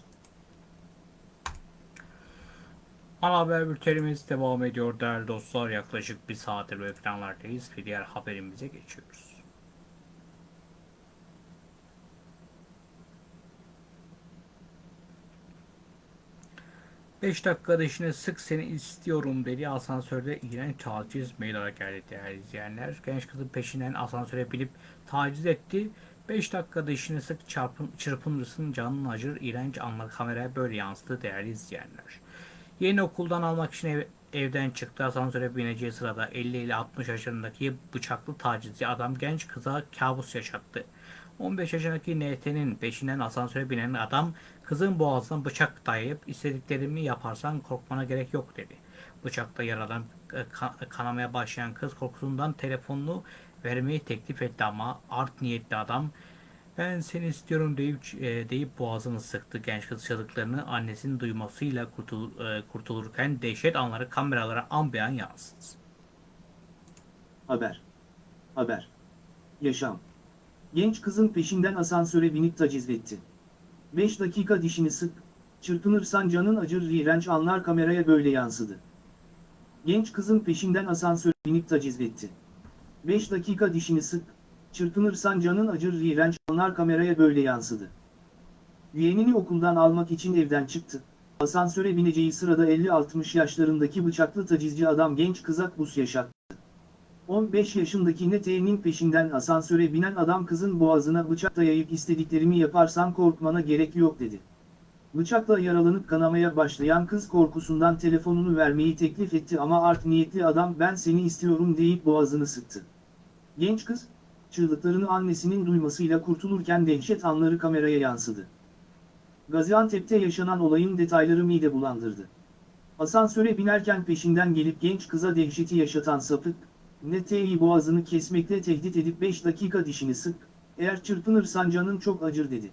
Ana haber bültenimiz devam ediyor değerli dostlar. Yaklaşık bir saattir bu ekranlardayız ve diğer haberimize geçiyoruz. Beş dakikada işine sık seni istiyorum dedi. Asansörde iğrenç taciz mail geldi değerli izleyenler. Genç kızın peşinden asansöre binip taciz etti. 5 dakikada işini sık çarpın, çırpınırsın canın acır. İğrenç anlar kameraya böyle yansıdı değerli izleyenler. Yeni okuldan almak için ev, evden çıktı. Asansöre bineceği sırada 50 ile 60 yaşlarındaki bıçaklı tacizci adam genç kıza kabus yaşattı. 15 yaşındaki NT'nin peşinden asansöre binen adam kızın boğazına bıçak dayayıp istediklerimi yaparsan korkmana gerek yok dedi. Bıçakta yaradan kanamaya başlayan kız korkusundan telefonunu vermeyi teklif etti ama art niyetli adam ben seni istiyorum deyip, e, deyip boğazını sıktı. Genç kız çığlıklarını annesinin duymasıyla kurtul, e, kurtulurken dehşet anları kameralara an yansıdı. Haber. Haber. Yaşam. Genç kızın peşinden asansöre binip taciz etti. 5 dakika dişini sık, çırpınırsan canın acır iğrenç anlar kameraya böyle yansıdı. Genç kızın peşinden asansöre binip taciz etti. 5 dakika dişini sık, çırpınırsan canın acır iğrenç anlar kameraya böyle yansıdı. Yeğenini okuldan almak için evden çıktı. Asansöre bineceği sırada 50-60 yaşlarındaki bıçaklı tacizci adam genç kıza bus yaşattı. 15 yaşındaki Nete'nin peşinden asansöre binen adam kızın boğazına bıçak dayayıp istediklerimi yaparsan korkmana gerek yok dedi. Bıçakla yaralanıp kanamaya başlayan kız korkusundan telefonunu vermeyi teklif etti ama art niyetli adam ben seni istiyorum deyip boğazını sıktı. Genç kız, çığlıklarını annesinin duymasıyla kurtulurken dehşet anları kameraya yansıdı. Gaziantep'te yaşanan olayın detayları mide bulandırdı. Asansöre binerken peşinden gelip genç kıza dehşeti yaşatan sapık, Nete'yi boğazını kesmekle tehdit edip 5 dakika dişini sık, eğer çırpınırsan canın çok acır dedi.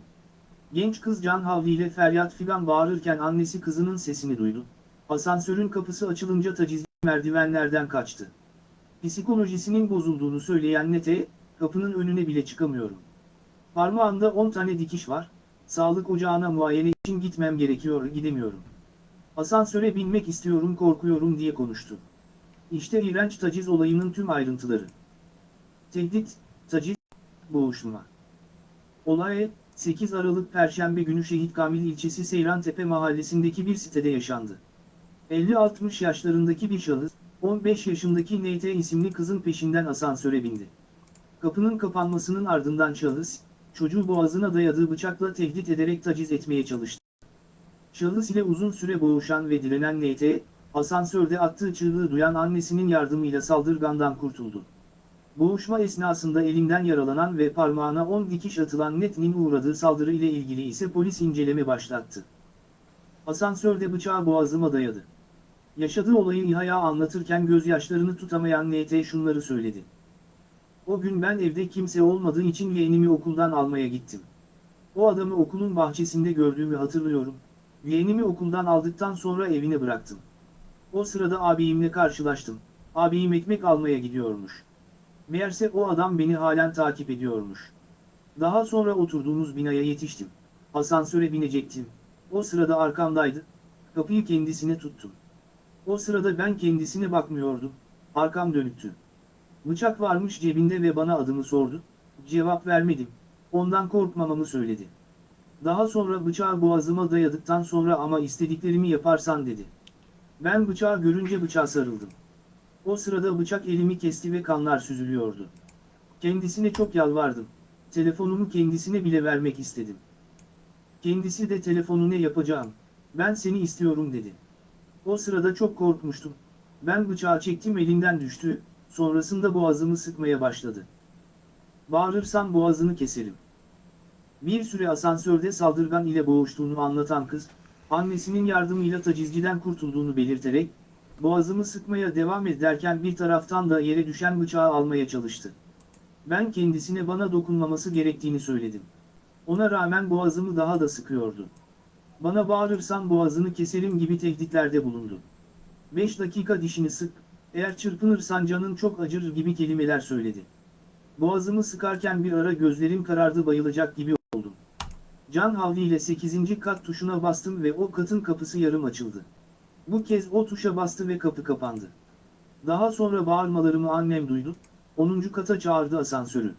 Genç kız can havliyle feryat figan bağırırken annesi kızının sesini duydu. Asansörün kapısı açılınca tacizli merdivenlerden kaçtı. Psikolojisinin bozulduğunu söyleyen Nete, kapının önüne bile çıkamıyorum. Parmağımda 10 tane dikiş var, sağlık ocağına muayene için gitmem gerekiyor gidemiyorum. Asansöre binmek istiyorum korkuyorum diye konuştu. İşte iğrenç taciz olayının tüm ayrıntıları. Tehdit, taciz, boğuşma. Olay, 8 Aralık Perşembe günü Şehit Kamil ilçesi Seyrantepe mahallesindeki bir sitede yaşandı. 50-60 yaşlarındaki bir şahıs, 15 yaşındaki NT isimli kızın peşinden asansöre bindi. Kapının kapanmasının ardından şahıs, çocuğu boğazına dayadığı bıçakla tehdit ederek taciz etmeye çalıştı. Şahıs ile uzun süre boğuşan ve direnen NT, asansörde attığı çığlığı duyan annesinin yardımıyla saldırgandan kurtuldu. Boğuşma esnasında elinden yaralanan ve parmağına 10 dikiş atılan Net'nin uğradığı saldırı ile ilgili ise polis inceleme başlattı. Asansörde bıçağı boğazıma dayadı. Yaşadığı olayı İHA'ya anlatırken gözyaşlarını tutamayan NT şunları söyledi. O gün ben evde kimse olmadığı için yeğenimi okuldan almaya gittim. O adamı okulun bahçesinde gördüğümü hatırlıyorum. Yeğenimi okuldan aldıktan sonra evine bıraktım. O sırada abimle karşılaştım. Abim ekmek almaya gidiyormuş. Meğerse o adam beni halen takip ediyormuş. Daha sonra oturduğumuz binaya yetiştim. Asansöre binecektim. O sırada arkamdaydı. Kapıyı kendisine tuttum. O sırada ben kendisine bakmıyordum. Arkam dönüktü. Bıçak varmış cebinde ve bana adımı sordu. Cevap vermedim. Ondan korkmamamı söyledi. Daha sonra bıçağı boğazıma dayadıktan sonra ama istediklerimi yaparsan dedi. Ben bıçağı görünce bıçağa sarıldım. O sırada bıçak elimi kesti ve kanlar süzülüyordu. Kendisine çok yalvardım. Telefonumu kendisine bile vermek istedim. Kendisi de telefonu ne yapacağım, ben seni istiyorum dedi. O sırada çok korkmuştum. Ben bıçağı çektim elinden düştü, sonrasında boğazımı sıkmaya başladı. Bağırırsam boğazını keserim. Bir süre asansörde saldırgan ile boğuştuğunu anlatan kız, annesinin yardımıyla tacizciden kurtulduğunu belirterek, boğazımı sıkmaya devam ederken bir taraftan da yere düşen bıçağı almaya çalıştı. Ben kendisine bana dokunmaması gerektiğini söyledim. Ona rağmen boğazımı daha da sıkıyordu. Bana bağırırsan boğazını keserim gibi tehditlerde bulundu. 5 dakika dişini sık, eğer çırpınırsan canın çok acır gibi kelimeler söyledi. Boğazımı sıkarken bir ara gözlerim karardı bayılacak gibi oldum. Can havliyle 8. kat tuşuna bastım ve o katın kapısı yarım açıldı. Bu kez o tuşa bastı ve kapı kapandı. Daha sonra bağırmalarımı annem duydu, 10. kata çağırdı asansörü.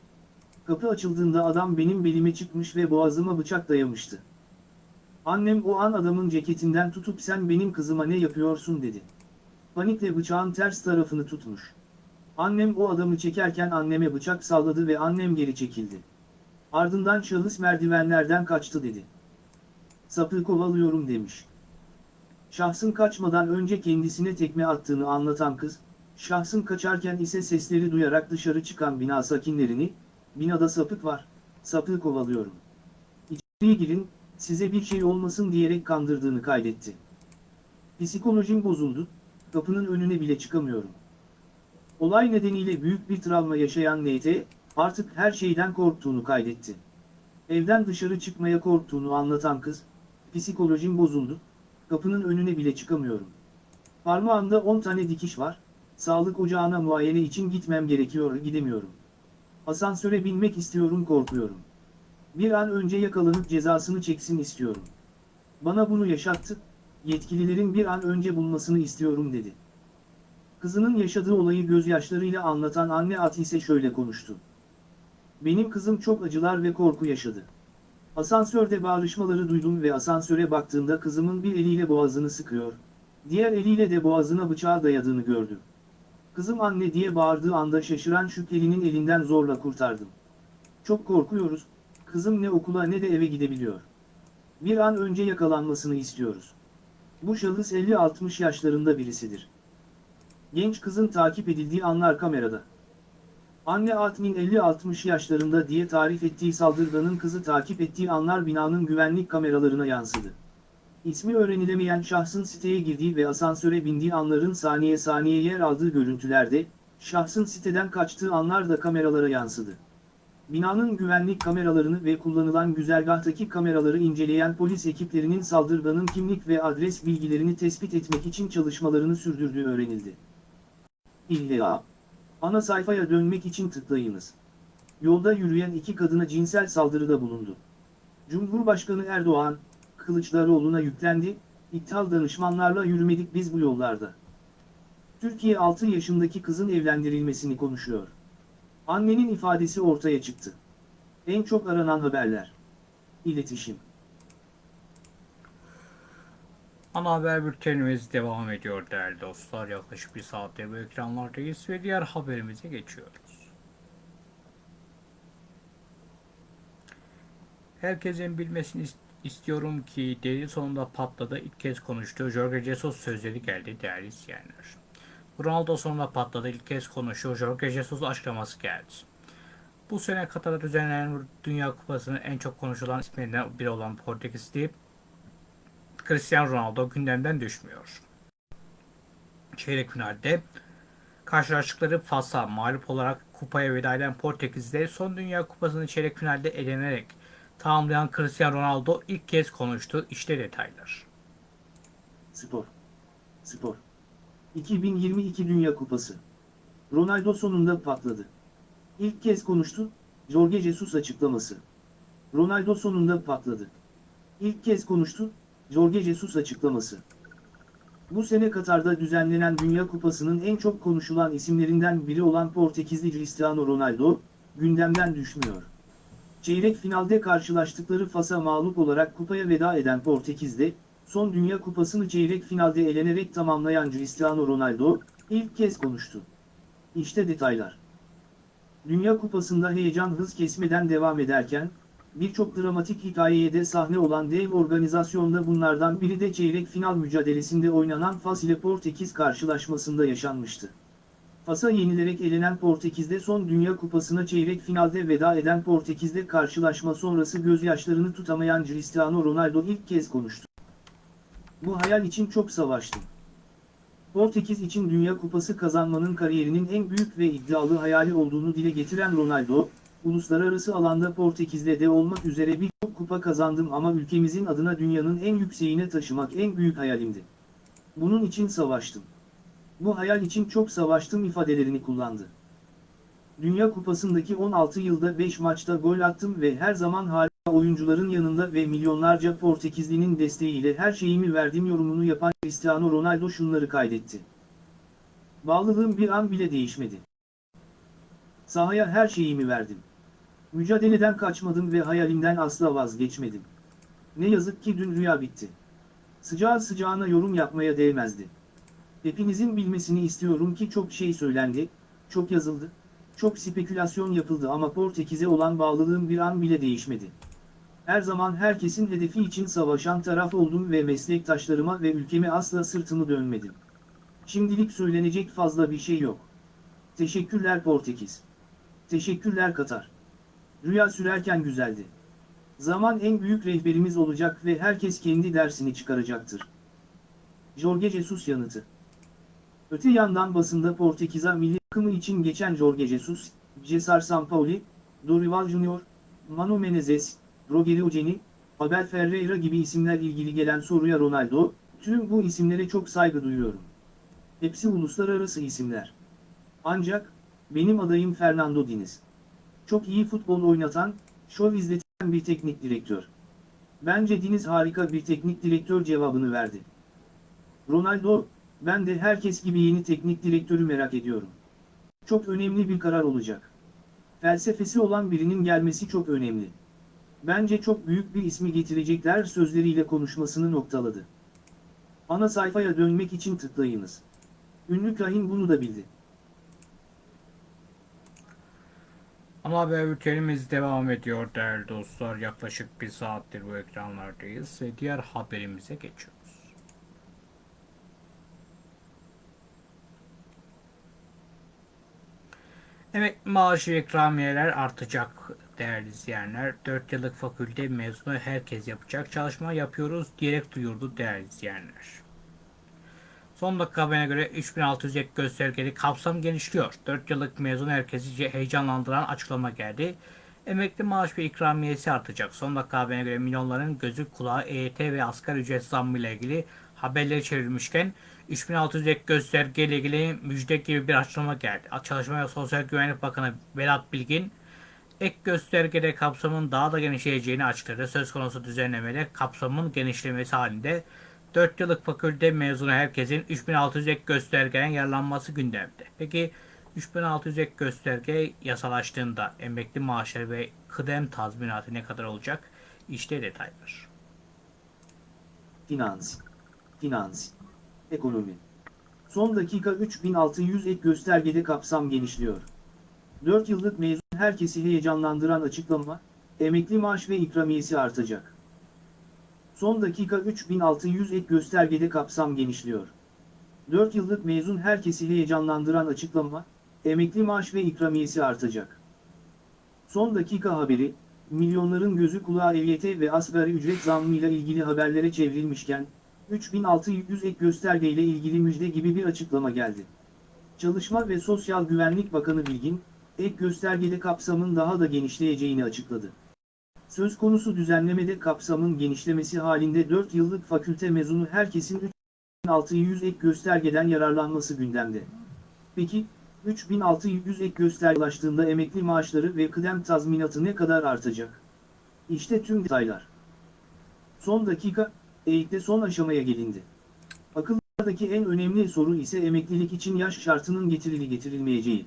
Kapı açıldığında adam benim belime çıkmış ve boğazıma bıçak dayamıştı. Annem o an adamın ceketinden tutup sen benim kızıma ne yapıyorsun dedi. Panikle bıçağın ters tarafını tutmuş. Annem o adamı çekerken anneme bıçak salladı ve annem geri çekildi. Ardından şahıs merdivenlerden kaçtı dedi. Sapığı kovalıyorum demiş. Şahsın kaçmadan önce kendisine tekme attığını anlatan kız, şahsın kaçarken ise sesleri duyarak dışarı çıkan bina sakinlerini, binada sapık var, sapığı kovalıyorum. İçeriye girin, size bir şey olmasın diyerek kandırdığını kaydetti. Psikolojim bozuldu, kapının önüne bile çıkamıyorum. Olay nedeniyle büyük bir travma yaşayan NT, artık her şeyden korktuğunu kaydetti. Evden dışarı çıkmaya korktuğunu anlatan kız, psikolojim bozuldu, kapının önüne bile çıkamıyorum. Parmağımda 10 tane dikiş var, sağlık ocağına muayene için gitmem gerekiyor gidemiyorum. Asansöre binmek istiyorum korkuyorum. Bir an önce yakalanıp cezasını çeksin istiyorum. Bana bunu yaşattı, yetkililerin bir an önce bulmasını istiyorum dedi. Kızının yaşadığı olayı gözyaşlarıyla anlatan anne At ise şöyle konuştu. Benim kızım çok acılar ve korku yaşadı. Asansörde bağırışmaları duydum ve asansöre baktığımda kızımın bir eliyle boğazını sıkıyor, diğer eliyle de boğazına bıçağı dayadığını gördüm. Kızım anne diye bağırdığı anda şaşıran şüphelinin elinden zorla kurtardım. Çok korkuyoruz, kızım ne okula ne de eve gidebiliyor. Bir an önce yakalanmasını istiyoruz. Bu şahıs 50-60 yaşlarında birisidir. Genç kızın takip edildiği anlar kamerada. Anne Atmin 50-60 yaşlarında diye tarif ettiği saldırganın kızı takip ettiği anlar binanın güvenlik kameralarına yansıdı. İsmi öğrenilemeyen şahsın siteye girdiği ve asansöre bindiği anların saniye saniye yer aldığı görüntülerde, şahsın siteden kaçtığı anlar da kameralara yansıdı. Binanın güvenlik kameralarını ve kullanılan güzergahtaki kameraları inceleyen polis ekiplerinin saldırganın kimlik ve adres bilgilerini tespit etmek için çalışmalarını sürdürdüğü öğrenildi. İlla. Ana sayfaya dönmek için tıklayınız. Yolda yürüyen iki kadına cinsel saldırıda bulundu. Cumhurbaşkanı Erdoğan, Kılıçdaroğlu'na yüklendi, ithal danışmanlarla yürümedik biz bu yollarda. Türkiye 6 yaşındaki kızın evlendirilmesini konuşuyor. Annenin ifadesi ortaya çıktı. En çok aranan haberler. İletişim. Ana haber bültenimiz devam ediyor değerli dostlar. Yaklaşık bir saattir bu ekranlardayız ve diğer haberimize geçiyoruz. Herkesin bilmesini is- istiyorum ki deli sonunda patladı. İlk kez konuştu. Jorge Jesus sözleri geldi değerli izleyenler. Ronaldo sonunda patladı. İlk kez konuştu. Jorge Jesus açıklaması geldi. Bu sene Katar'da düzenlenen Dünya Kupası'nın en çok konuşulan isminden biri olan Portekizli Cristiano Ronaldo gündemden düşmüyor. Çeyrek finalde karşılaştıkları Fas'a mağlup olarak kupaya veda eden Portekiz'de son Dünya Kupası'nı çeyrek finalde elenerek tamamlayan Cristiano Ronaldo ilk kez konuştu. İşte detaylar. Spor. Spor. 2022 Dünya Kupası. Ronaldo sonunda patladı. İlk kez konuştu, Jorge Jesus açıklaması. Ronaldo sonunda patladı. İlk kez konuştu, Jorge Jesus açıklaması. Bu sene Katar'da düzenlenen Dünya Kupası'nın en çok konuşulan isimlerinden biri olan Portekizli Cristiano Ronaldo, gündemden düşmüyor. Çeyrek finalde karşılaştıkları Fas'a mağlup olarak kupaya veda eden Portekiz'de, son Dünya Kupası'nı çeyrek finalde elenerek tamamlayan Cristiano Ronaldo, ilk kez konuştu. İşte detaylar. Dünya Kupası'nda heyecan hız kesmeden devam ederken, birçok dramatik hikayeye de sahne olan dev organizasyonda bunlardan biri de çeyrek final mücadelesinde oynanan Fas ile Portekiz karşılaşmasında yaşanmıştı. Fas'a yenilerek elenen Portekiz'de son Dünya Kupası'na çeyrek finalde veda eden Portekiz'de karşılaşma sonrası gözyaşlarını tutamayan Cristiano Ronaldo ilk kez konuştu. Bu hayal için çok savaştım. Portekiz için Dünya Kupası kazanmanın kariyerinin en büyük ve iddialı hayali olduğunu dile getiren Ronaldo, uluslararası alanda Portekiz'de de olmak üzere birçok kupa kazandım ama ülkemizin adına dünyanın en yükseğine taşımak en büyük hayalimdi. Bunun için savaştım. Bu hayal için çok savaştım ifadelerini kullandı. Dünya Kupası'ndaki 16 yılda 5 maçta gol attım ve her zaman harika oyuncuların yanında ve milyonlarca Portekizlinin desteğiyle her şeyimi verdim yorumunu yapan Cristiano Ronaldo şunları kaydetti. Bağlılığım bir an bile değişmedi. Sahaya her şeyimi verdim. Mücadeleden kaçmadım ve hayalimden asla vazgeçmedim. Ne yazık ki dün rüya bitti. Sıcağı sıcağına yorum yapmaya değmezdi. Hepinizin bilmesini istiyorum ki çok şey söylendi, çok yazıldı, çok spekülasyon yapıldı ama Portekiz'e olan bağlılığım bir an bile değişmedi. Her zaman herkesin hedefi için savaşan taraf oldum ve meslektaşlarıma ve ülkeme asla sırtımı dönmedim. Şimdilik söylenecek fazla bir şey yok. Teşekkürler Portekiz. Teşekkürler Katar. Rüya sürerken güzeldi. Zaman en büyük rehberimiz olacak ve herkes kendi dersini çıkaracaktır. Jorge Jesus yanıtı. Öte yandan basında Portekiz'e milli takımı için geçen Jorge Jesus, Cesar Sampaoli, Dorival Junior, Manu Menezes, Rogerio Ceni, Abel Ferreira gibi isimler ilgili gelen soruya Ronaldo, tüm bu isimlere çok saygı duyuyorum. Hepsi uluslararası isimler. Ancak, benim adayım Fernando Diniz. Çok iyi futbol oynatan, şov izleten bir teknik direktör. Bence Diniz harika bir teknik direktör cevabını verdi. Ronaldo, ben de herkes gibi yeni teknik direktörü merak ediyorum. Çok önemli bir karar olacak. Felsefesi olan birinin gelmesi çok önemli. Bence çok büyük bir ismi getirecekler sözleriyle konuşmasını noktaladı. Ana sayfaya dönmek için tıklayınız. Ünlü kahin bunu da bildi. Ama haber bültenimiz devam ediyor değerli dostlar. Yaklaşık bir saattir bu ekranlardayız ve diğer haberimize geçiyoruz. Evet maaşı ikramiyeler artacak değerli izleyenler. 4 yıllık fakülte mezunu herkes yapacak çalışma yapıyoruz diyerek duyurdu değerli izleyenler. Son dakika haberine göre 3600 ek göstergeli kapsam genişliyor. 4 yıllık mezun herkesi heyecanlandıran açıklama geldi. Emekli maaş ve ikramiyesi artacak. Son dakika haberine göre milyonların gözü kulağı EYT ve asgari ücret zammı ile ilgili haberleri çevrilmişken 3600 ek gösterge ile ilgili müjde gibi bir açıklama geldi. Çalışma ve Sosyal Güvenlik Bakanı Vedat Bilgin ek göstergede kapsamın daha da genişleyeceğini açıkladı. Söz konusu düzenlemede kapsamın genişlemesi halinde 4 yıllık fakülte mezunu herkesin 3600 ek göstergeden yararlanması gündemde. Peki 3600 ek gösterge yasalaştığında emekli maaşları ve kıdem tazminatı ne kadar olacak? İşte detaylar. Finans. Finans. Ekonomi. Son dakika 3600 ek göstergede kapsam genişliyor. 4 yıllık mezun herkesi heyecanlandıran açıklama, emekli maaş ve ikramiyesi artacak. Son dakika 3600 ek göstergede kapsam genişliyor. 4 yıllık mezun herkesi heyecanlandıran açıklama, emekli maaş ve ikramiyesi artacak. Son dakika haberi, milyonların gözü kulağı EYT ve asgari ücret zammıyla ilgili haberlere çevrilmişken, 3600 ek göstergeyle ilgili müjde gibi bir açıklama geldi. Çalışma ve Sosyal Güvenlik Bakanı Bilgin, ek göstergede kapsamın daha da genişleyeceğini açıkladı. Söz konusu düzenlemede kapsamın genişlemesi halinde 4 yıllık fakülte mezunu herkesin 3600 ek göstergeden yararlanması gündemde. Peki, 3600 ek gösterge ulaştığında emekli maaşları ve kıdem tazminatı ne kadar artacak? İşte tüm detaylar. Son dakika, eğitimde son aşamaya gelindi. Akıllardaki en önemli soru ise emeklilik için yaş şartının getirili getirilmeyeceği.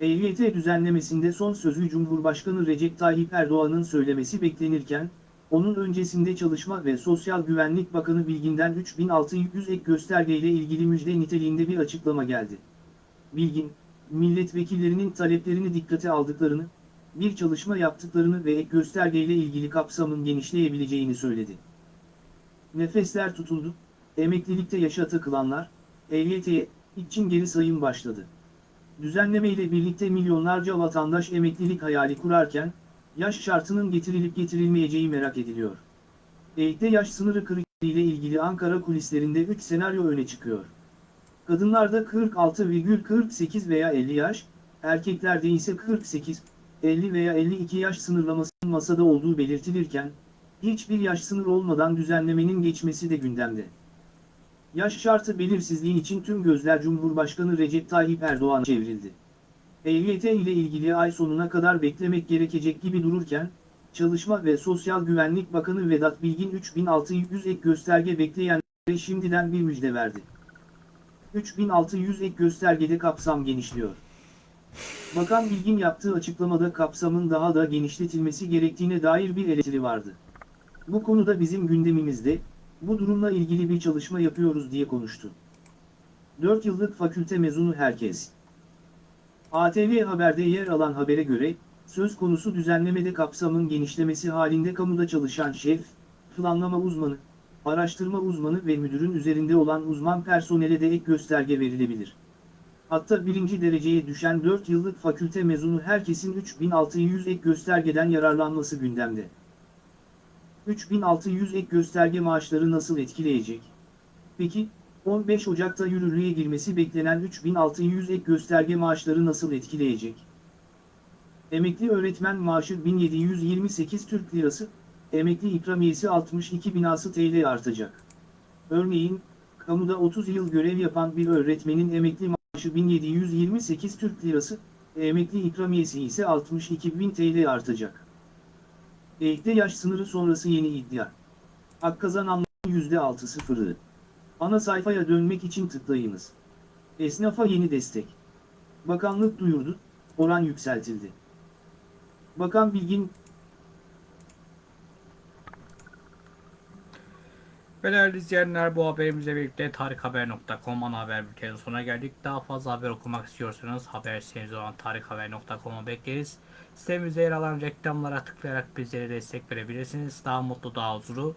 EYT düzenlemesinde son sözü Cumhurbaşkanı Recep Tayyip Erdoğan'ın söylemesi beklenirken, onun öncesinde Çalışma ve Sosyal Güvenlik Bakanı Bilgin'den 3600 ek göstergeyle ilgili müjde niteliğinde bir açıklama geldi. Bilgin, milletvekillerinin taleplerini dikkate aldıklarını, bir çalışma yaptıklarını ve ek göstergeyle ilgili kapsamın genişleyebileceğini söyledi. Nefesler tutuldu, emeklilikte yaşa takılanlar, EYT'ye için geri sayım başladı. Düzenleme ile birlikte milyonlarca vatandaş emeklilik hayali kurarken, yaş şartının getirilip getirilmeyeceği merak ediliyor. EYT'de yaş sınırı kriteriyle ilgili Ankara kulislerinde 3 senaryo öne çıkıyor. Kadınlarda 46,48 veya 50 yaş, erkeklerde ise 48, 50 veya 52 yaş sınırlamasının masada olduğu belirtilirken, hiçbir yaş sınır olmadan düzenlemenin geçmesi de gündemde. Yaş şartı belirsizliği için tüm gözler Cumhurbaşkanı Recep Tayyip Erdoğan'a çevrildi. EYT ile ilgili ay sonuna kadar beklemek gerekecek gibi dururken, Çalışma ve Sosyal Güvenlik Bakanı Vedat Bilgin 3600 ek gösterge bekleyenlere şimdiden bir müjde verdi. 3600 ek göstergede kapsam genişliyor. Bakan Bilgin yaptığı açıklamada kapsamın daha da genişletilmesi gerektiğine dair bir eleştiri vardı. Bu konuda bizim gündemimizde, bu durumla ilgili bir çalışma yapıyoruz diye konuştu. 4 yıllık fakülte mezunu herkes. ATV Haber'de yer alan habere göre, söz konusu düzenlemede kapsamın genişlemesi halinde kamuda çalışan şef, planlama uzmanı, araştırma uzmanı ve müdürün üzerinde olan uzman personele de ek gösterge verilebilir. Hatta birinci dereceye düşen 4 yıllık fakülte mezunu herkesin 3600 ek göstergeden yararlanması gündemde. 3600 ek gösterge maaşları nasıl etkileyecek? Peki, 15 Ocak'ta yürürlüğe girmesi beklenen 3600 ek gösterge maaşları nasıl etkileyecek? Emekli öğretmen maaşı 1728 Türk Lirası, emekli ikramiyesi 62 binası TL artacak. Örneğin, kamuda 30 yıl görev yapan bir öğretmenin emekli maaşı 1728 Türk Lirası, emekli ikramiyesi ise 62 bin TL artacak. Ekte yaş sınırı sonrası yeni iddia. Hak kazananların %6.0'ı. Ana sayfaya dönmek için tıklayınız. Esnafa yeni destek. Bakanlık duyurdu, oran yükseltildi. Bakan Bilgin, Ve değerli izleyenler bu haberimizle birlikte tarikhaber.com ana haber bültenin sonuna geldik. Daha fazla haber okumak istiyorsanız haber olan tarikhaber.com'u bekleriz. Sitemizde yer alan reklamlara tıklayarak bizlere destek verebilirsiniz. Daha mutlu, daha huzurlu,